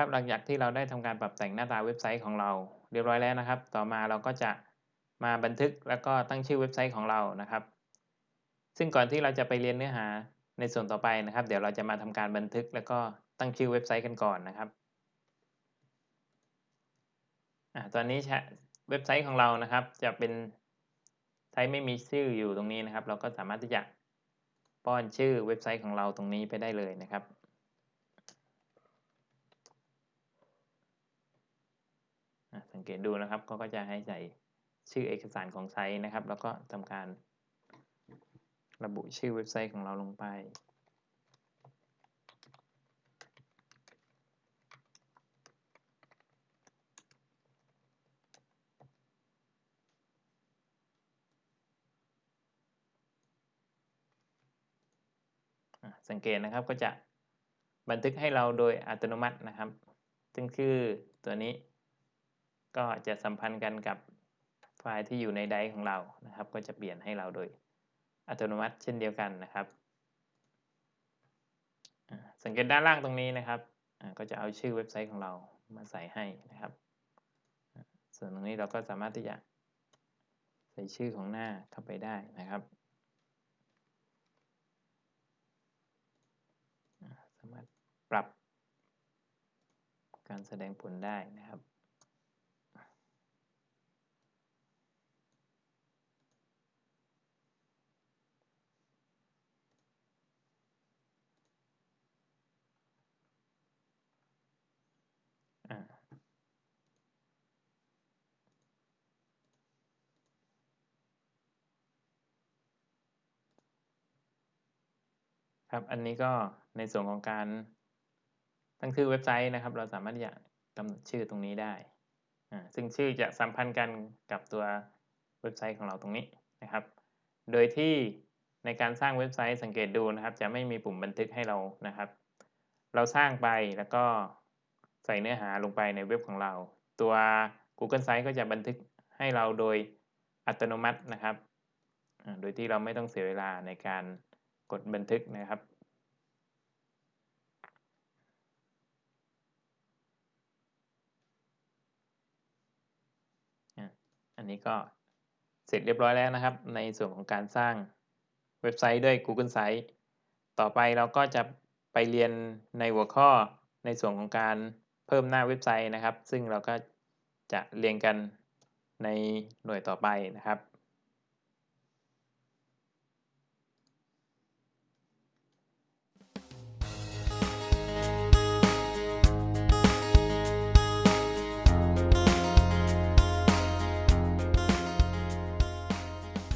ครับหลังจากที่เราได้ทำการปรับแต่งหน้าตาเว็บไซต์ของเราเรียบร้อยแล้วนะครับ ต่อมาเราก็จะมาบันทึกแล้วก็ตั้งชื่อเว็บไซต์ของเรานะครับ ซึ่งก่อนที่เราจะไปเรียนเนื้อหาในส่วนต่อไปนะครับ เดี๋ยวเราจะมาทำการบันทึกแล้วก็ตั้งชื่อเว็บไซต์กันก่อนนะครับอ่าตอนนี้เว็บไซต์ของเรานะครับ จะเป็นไซต์ไม่มีชื่ออยู่ตรงนี้นะครับ เราก็สามารถที่จะป้อนชื่อเว็บไซต์ของเราตรงนี้ไปได้เลยนะครับ สังเกตดูนะครับก็จะให้ใส่ชื่อเอกสารของไซต์นะครับ แล้วก็ทำการระบุชื่อเว็บไซต์ของเราลงไป สังเกตนะครับก็จะบันทึกให้เราโดยอัตโนมัตินะครับ ซึ่งชื่อตัวนี้ ก็จะสัมพันธ์กันกับไฟล์ที่อยู่ใน Drive ของเรานะครับ ก็จะเปลี่ยนให้เราโดยอัตโนมัติเช่นเดียวกันนะครับ สังเกตด้านล่างตรงนี้นะครับก็จะเอาชื่อเว็บไซต์ของเรามาใส่ให้นะครับ ส่วนตรงนี้เราก็สามารถที่จะใส่ชื่อของหน้าเข้าไปได้นะครับ สามารถปรับการแสดงผลได้นะครับ ครับ อันนี้ก็ในส่วนของการตั้งชื่อเว็บไซต์นะครับ เราสามารถจะกำหนดชื่อตรงนี้ได้ ซึ่งชื่อจะสัมพันธ์กันกับตัวเว็บไซต์ของเราตรงนี้นะครับ โดยที่ในการสร้างเว็บไซต์สังเกตดูนะครับ จะไม่มีปุ่มบันทึกให้เรานะครับ เราสร้างไปแล้วก็ ใส่เนื้อหาลงไปในเว็บของเรา ตัว Google Sites ก็จะบันทึกให้เราโดยอัตโนมัตินะครับ โดยที่เราไม่ต้องเสียเวลาในการกดบันทึกนะครับอันนี้ก็เสร็จเรียบร้อยแล้วนะครับ ในส่วนของการสร้างเว็บไซต์ด้วย Google Sites ต่อไปเราก็จะไปเรียนในหัวข้อในส่วนของการ เพิ่มหน้าเว็บไซต์นะครับ ซึ่งเราก็จะเรียงกันในหน่วยต่อไปนะครับ